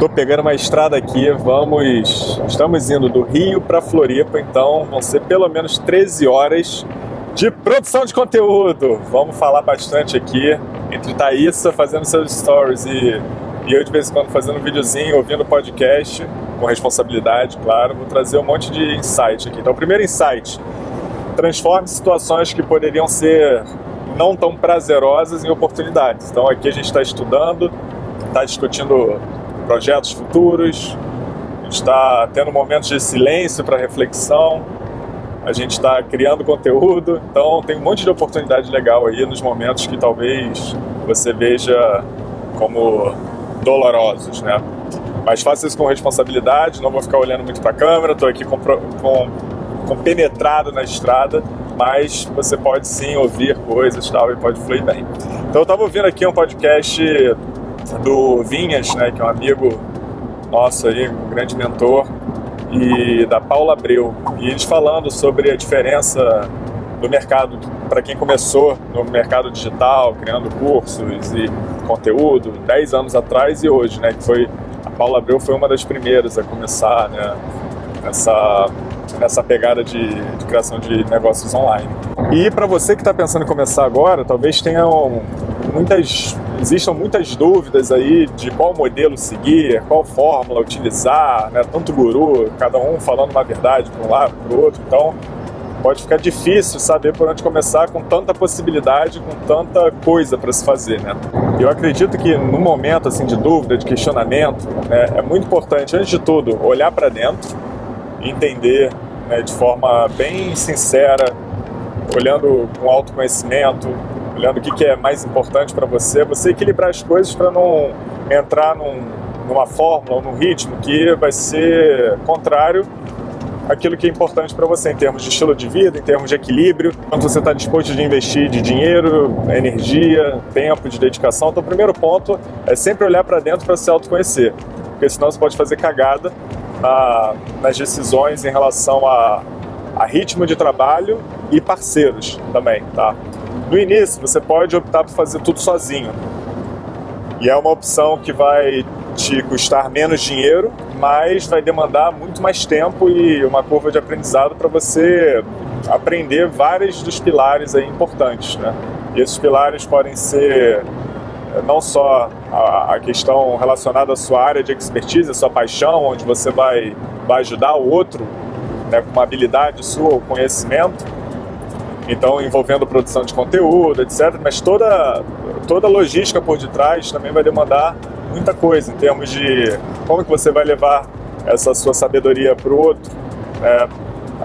Tô pegando uma estrada aqui, vamos, estamos indo do Rio para Floripa, então vão ser pelo menos 13 horas de produção de conteúdo. Vamos falar bastante aqui entre Thaísa fazendo seus stories e, e eu de vez em quando fazendo um videozinho, ouvindo podcast, com responsabilidade, claro. Vou trazer um monte de insight aqui. Então, primeiro insight, transforme situações que poderiam ser não tão prazerosas em oportunidades. Então, aqui a gente está estudando, está discutindo projetos futuros, está tendo momentos de silêncio para reflexão, a gente está criando conteúdo, então tem um monte de oportunidade legal aí nos momentos que talvez você veja como dolorosos, né? Mas faça isso com responsabilidade, não vou ficar olhando muito para a câmera, estou aqui com, com, com, penetrado na estrada, mas você pode sim ouvir coisas tal, e pode fluir bem. Então eu estava ouvindo aqui um podcast do Vinhas, né, que é um amigo nosso aí, um grande mentor, e da Paula Abreu. E eles falando sobre a diferença do mercado para quem começou no mercado digital, criando cursos e conteúdo 10 anos atrás e hoje, né, que foi a Paula Abreu foi uma das primeiras a começar, né, essa nessa pegada de, de criação de negócios online. E para você que está pensando em começar agora, talvez tenham muitas existam muitas dúvidas aí de qual modelo seguir, qual fórmula utilizar, né? tanto guru, cada um falando uma verdade para um lado, para o outro, então pode ficar difícil saber por onde começar com tanta possibilidade, com tanta coisa para se fazer, né? Eu acredito que no momento assim de dúvida, de questionamento, né, é muito importante, antes de tudo, olhar para dentro, entender né, de forma bem sincera, olhando com autoconhecimento, olhando o que, que é mais importante para você, você equilibrar as coisas para não entrar num, numa fórmula ou num ritmo que vai ser contrário àquilo que é importante para você em termos de estilo de vida, em termos de equilíbrio, quanto você está disposto de investir de dinheiro, energia, tempo, de dedicação. Então, o primeiro ponto é sempre olhar para dentro para se autoconhecer, porque senão você pode fazer cagada na, nas decisões em relação a, a ritmo de trabalho e parceiros também, tá? No início, você pode optar por fazer tudo sozinho. E é uma opção que vai te custar menos dinheiro, mas vai demandar muito mais tempo e uma curva de aprendizado para você aprender vários dos pilares aí importantes, né? E esses pilares podem ser eh, não só a, questão relacionada à sua área de expertise, a sua paixão, onde você vai, vai ajudar o outro né, com uma habilidade sua, o conhecimento, então envolvendo produção de conteúdo, etc. Mas toda, toda a logística por detrás também vai demandar muita coisa em termos de como que você vai levar essa sua sabedoria para o outro, né,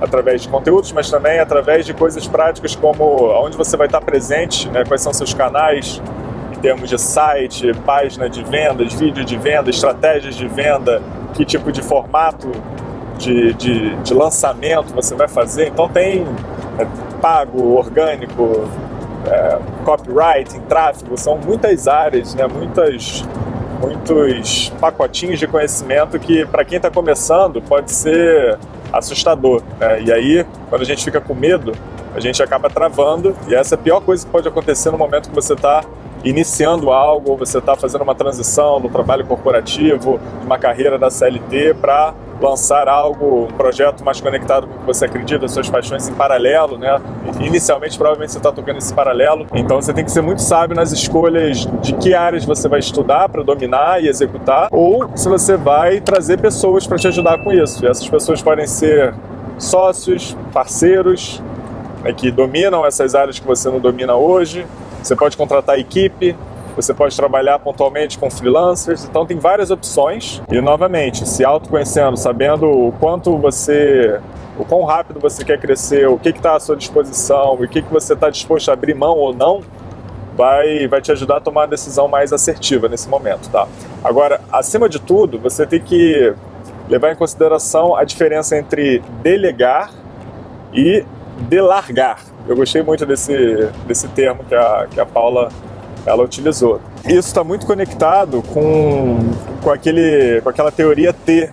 através de conteúdos, mas também através de coisas práticas como onde você vai estar presente, né, quais são seus canais, em termos de site, página de vendas, vídeo de venda, estratégias de venda, que tipo de formato de, de, de lançamento você vai fazer. Então tem pago, orgânico, é, copywriting, tráfego, são muitas áreas, né, muitas, muitos pacotinhos de conhecimento que para quem está começando pode ser assustador. Né? E aí, quando a gente fica com medo, a gente acaba travando e essa é a pior coisa que pode acontecer no momento que você está iniciando algo, você está fazendo uma transição no trabalho corporativo, uma carreira da CLT para lançar algo, um projeto mais conectado com o que você acredita, suas paixões em paralelo, né? Inicialmente, provavelmente você está tocando esse paralelo, então você tem que ser muito sábio nas escolhas de que áreas você vai estudar para dominar e executar, ou se você vai trazer pessoas para te ajudar com isso. E essas pessoas podem ser sócios, parceiros, né, que dominam essas áreas que você não domina hoje. Você pode contratar equipe, você pode trabalhar pontualmente com freelancers, então tem várias opções. E novamente, se autoconhecendo, sabendo o quanto você, o quão rápido você quer crescer, o que está à sua disposição, o que, que você está disposto a abrir mão ou não, vai, vai te ajudar a tomar uma decisão mais assertiva nesse momento, tá? Agora, acima de tudo, você tem que levar em consideração a diferença entre delegar e delargar. Eu gostei muito desse, desse termo que a, que a Paula ela utilizou. Isso está muito conectado com, com, aquele, com aquela teoria T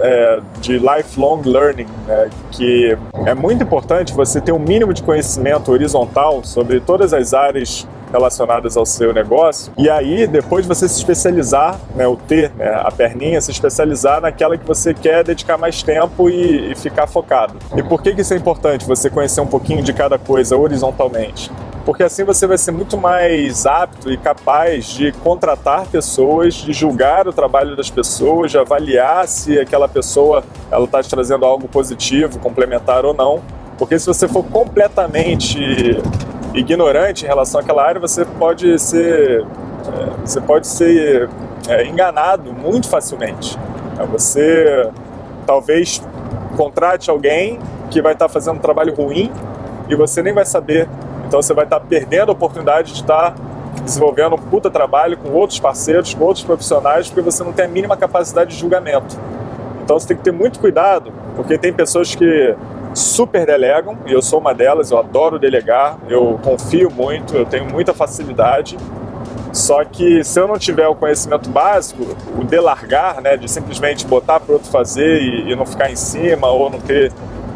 é, de lifelong learning, né, que é muito importante você ter um mínimo de conhecimento horizontal sobre todas as áreas relacionadas ao seu negócio. E aí, depois você se especializar, né, o T, né, a perninha, se especializar naquela que você quer dedicar mais tempo e, e ficar focado. E por que, que isso é importante, você conhecer um pouquinho de cada coisa horizontalmente? Porque assim você vai ser muito mais apto e capaz de contratar pessoas, de julgar o trabalho das pessoas, de avaliar se aquela pessoa ela está te trazendo algo positivo, complementar ou não. Porque se você for completamente ignorante em relação àquela área, você pode ser, é, você pode ser é, enganado muito facilmente. É, você talvez contrate alguém que vai estar fazendo um trabalho ruim e você nem vai saber. Então você vai estar perdendo a oportunidade de estar desenvolvendo um puta trabalho com outros parceiros, com outros profissionais, porque você não tem a mínima capacidade de julgamento. Então você tem que ter muito cuidado, porque tem pessoas que super delegam, e eu sou uma delas, eu adoro delegar, eu confio muito, eu tenho muita facilidade. Só que se eu não tiver o conhecimento básico, o delargar, né, de simplesmente botar para outro fazer e, e, não ficar em cima ou não ter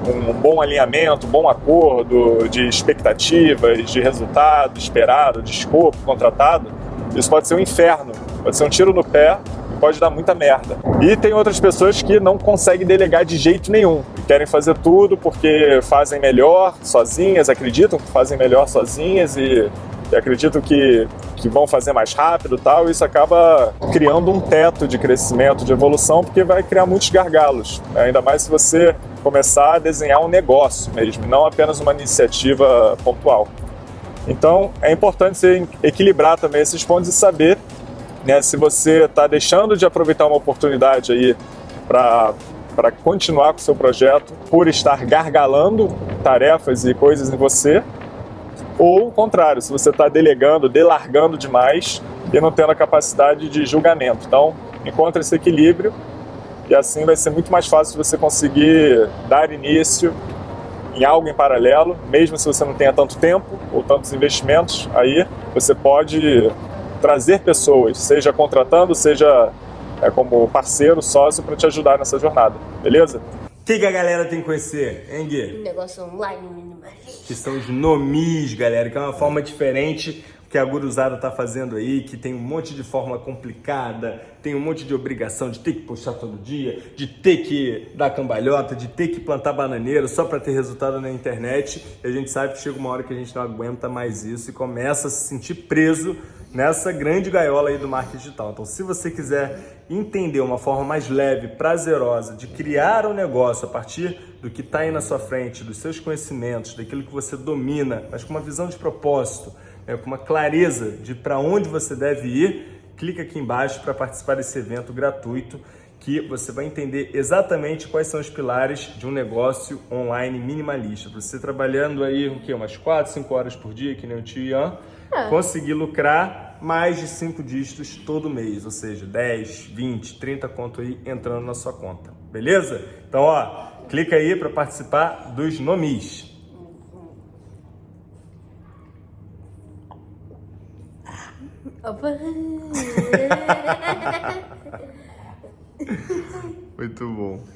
um bom alinhamento, um bom acordo de expectativas, de resultado esperado, de escopo contratado, isso pode ser um inferno, pode ser um tiro no pé pode dar muita merda. E tem outras pessoas que não conseguem delegar de jeito nenhum. Querem fazer tudo porque fazem melhor sozinhas, acreditam que fazem melhor sozinhas e, e acreditam que, que vão fazer mais rápido e tal. E isso acaba criando um teto de crescimento, de evolução, porque vai criar muitos gargalos. Ainda mais se você começar a desenhar um negócio mesmo, não apenas uma iniciativa pontual. Então é importante você equilibrar também esses pontos e saber né? Se você está deixando de aproveitar uma oportunidade aí para continuar com o seu projeto por estar gargalando tarefas e coisas em você, ou o contrário, se você está delegando, delargando demais e não tendo a capacidade de julgamento. Então, encontre esse equilíbrio e assim vai ser muito mais fácil você conseguir dar início em algo em paralelo, mesmo se você não tenha tanto tempo ou tantos investimentos, aí você pode trazer pessoas, seja contratando, seja é, como parceiro, sócio, para te ajudar nessa jornada, beleza? O que, que, a galera tem que conhecer, hein, Gui? Um negócio online minimalista. Que são os nomis, galera, que é uma forma diferente que a guruzada tá fazendo aí, que tem um monte de fórmula complicada, tem um monte de obrigação de ter que puxar todo dia, de ter que dar cambalhota, de ter que plantar bananeiro só para ter resultado na internet. E a gente sabe que chega uma hora que a gente não aguenta mais isso e começa a se sentir preso nessa grande gaiola aí do marketing digital. Então, se você quiser entender uma forma mais leve, prazerosa de criar um negócio a partir do que está aí na sua frente, dos seus conhecimentos, daquilo que você domina, mas com uma visão de propósito, né, com uma clareza de para onde você deve ir, clica aqui embaixo para participar desse evento gratuito que você vai entender exatamente quais são os pilares de um negócio online minimalista. Você trabalhando aí o quê? umas 4, 5 horas por dia, que nem o tio Ian, é. conseguir lucrar mais de 5 dígitos todo mês, ou seja, 10, 20, 30 conto aí entrando na sua conta, beleza? Então, ó, clica aí para participar dos nomis. Muito bom.